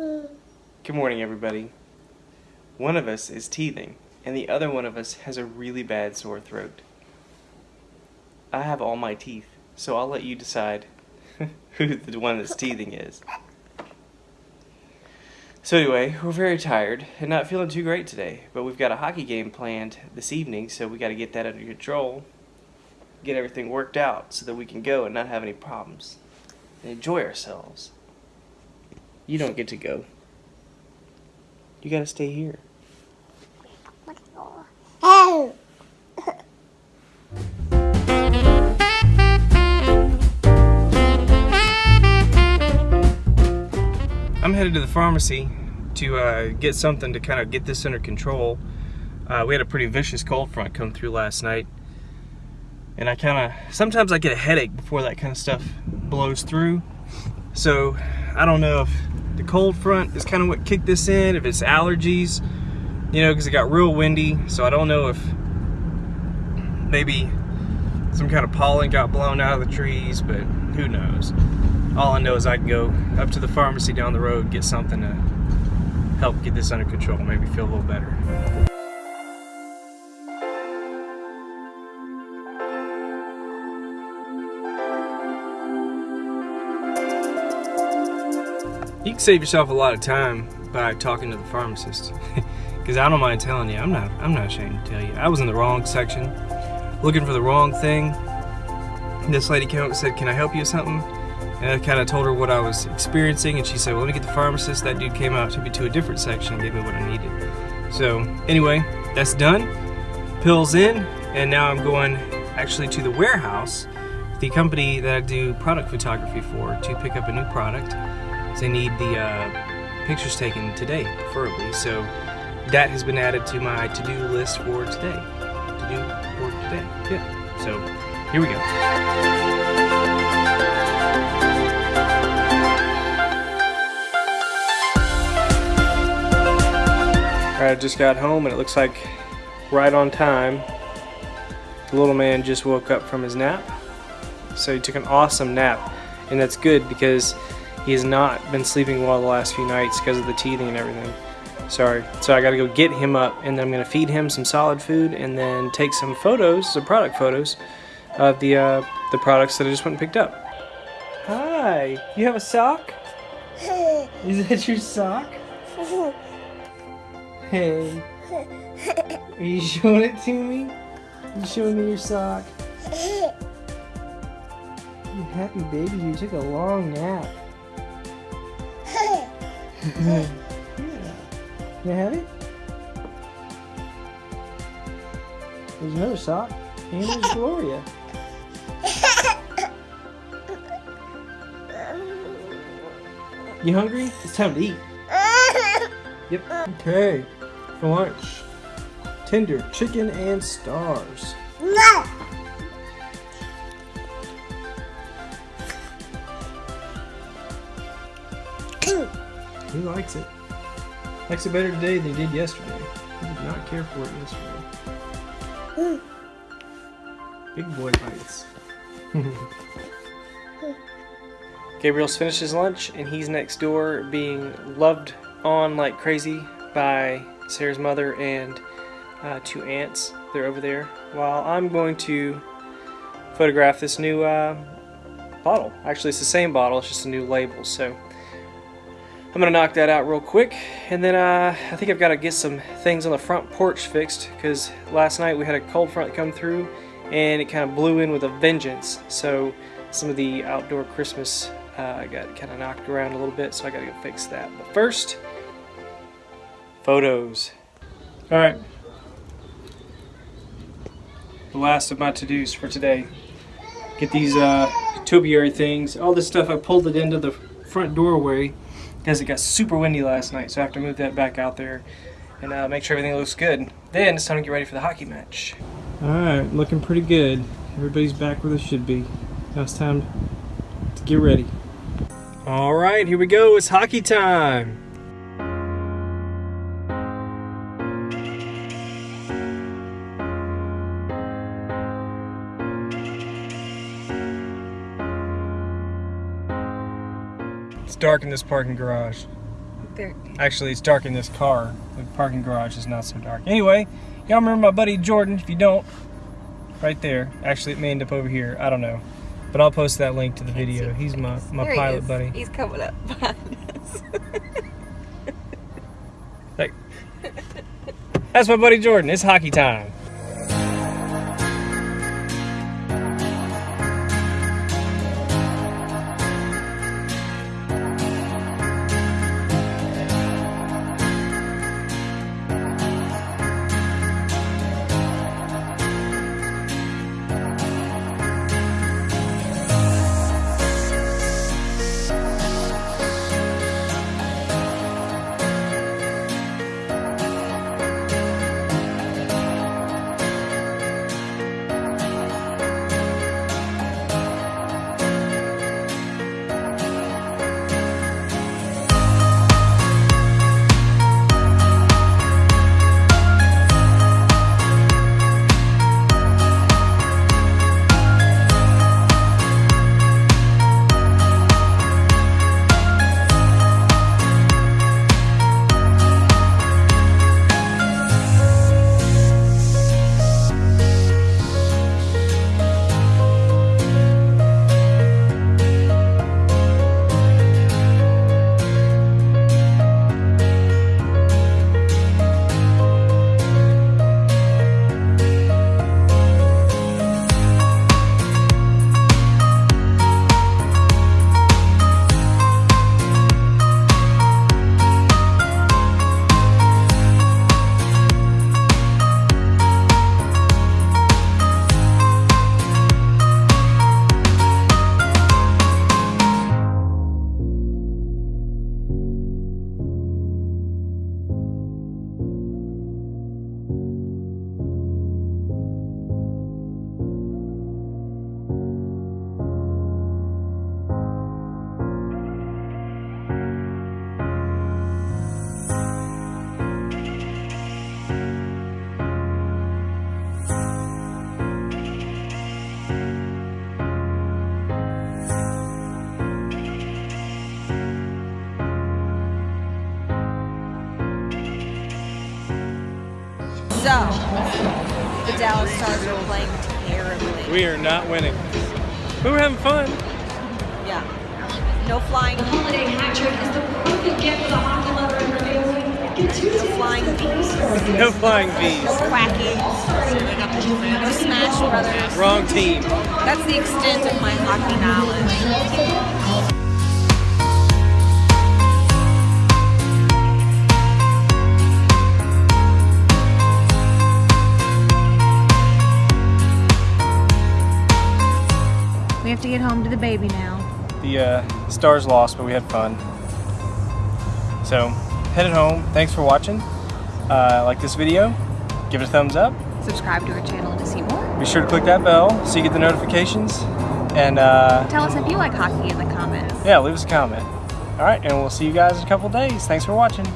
Good morning, everybody. One of us is teething, and the other one of us has a really bad sore throat. I have all my teeth, so I'll let you decide who the one that's teething is. So anyway, we're very tired and not feeling too great today, but we've got a hockey game planned this evening, so we got to get that under control, get everything worked out so that we can go and not have any problems and enjoy ourselves. You don't get to go. You got to stay here. Oh. I'm headed to the pharmacy to uh, get something to kind of get this under control. Uh, we had a pretty vicious cold front come through last night. And I kind of, sometimes I get a headache before that kind of stuff blows through. So I don't know if the cold front is kind of what kicked this in, if it's allergies, you know, because it got real windy. So I don't know if maybe some kind of pollen got blown out of the trees, but who knows. All I know is I can go up to the pharmacy down the road, get something to help get this under control, maybe feel a little better. You can save yourself a lot of time by talking to the pharmacist. Because I don't mind telling you, I'm not I'm not ashamed to tell you. I was in the wrong section, looking for the wrong thing. This lady came up and said, Can I help you with something? And I kind of told her what I was experiencing, and she said, Well, let me get the pharmacist. That dude came out, took me to a different section, and gave me what I needed. So, anyway, that's done. Pills in, and now I'm going actually to the warehouse, the company that I do product photography for, to pick up a new product. They need the uh, pictures taken today, preferably. So that has been added to my to-do list for today. To do for today. Yeah. So here we go. I just got home and it looks like right on time. The little man just woke up from his nap. So he took an awesome nap. And that's good because he has not been sleeping well the last few nights because of the teething and everything. Sorry. So I gotta go get him up and then I'm gonna feed him some solid food and then take some photos, some product photos of the uh, the products that I just went and picked up. Hi, you have a sock? Is that your sock? Hey. Are you showing it to me? You showing me your sock? You happy baby, you took a long nap. Yeah. You have it? There's another sock. And there's Gloria. You hungry? It's time to eat. Yep. Okay. For lunch. Tender chicken and stars. No. He likes it. Likes it better today than he did yesterday. He did not care for it yesterday. Big boy bites. Gabriel's finished his lunch and he's next door being loved on like crazy by Sarah's mother and uh, two aunts. They're over there. While I'm going to photograph this new uh, bottle. Actually, it's the same bottle, it's just a new label. So I'm gonna knock that out real quick, and then uh, I think I've got to get some things on the front porch fixed because last night we had a cold front come through, and it kind of blew in with a vengeance. So some of the outdoor Christmas uh, got kind of knocked around a little bit, so I got to go fix that. But first, photos. All right. The last of my to-dos for today. Get these uh, things. All this stuff, I pulled it into the front doorway because it got super windy last night, so I have to move that back out there and uh, make sure everything looks good. Then it's time to get ready for the hockey match. All right, looking pretty good. Everybody's back where they should be. Now it's time to get ready. All right, here we go. It's hockey time. Dark in this parking garage. there. Actually, it's dark in this car. The parking garage is not so dark. Anyway, y'all remember my buddy Jordan? If you don't, right there. Actually, it may end up over here. I don't know. But I'll post that link to the video. He's my, my There pilot is. buddy. He's coming up behind us. Like, that's my buddy Jordan. It's hockey time. So, the Dallas Stars are playing terribly. We are not winning. We were having fun. Yeah. No flying, no holiday hat trick is the perfect gift for the hockey lover and her family. Get two tickets flying bees, No flying V's. no quacking, no Smash Brothers. Wrong team. That's the extent of my hockey knowledge. To the baby now. The uh, Stars lost, but we had fun. So, headed home. Thanks for watching. Uh, like this video, give it a thumbs up. Subscribe to our channel to see more. Be sure to click that bell so you get the notifications. And uh, Tell us if you like hockey in the comments. yeah, leave us a comment. All right, and we'll see you guys in a couple days. Thanks for watching.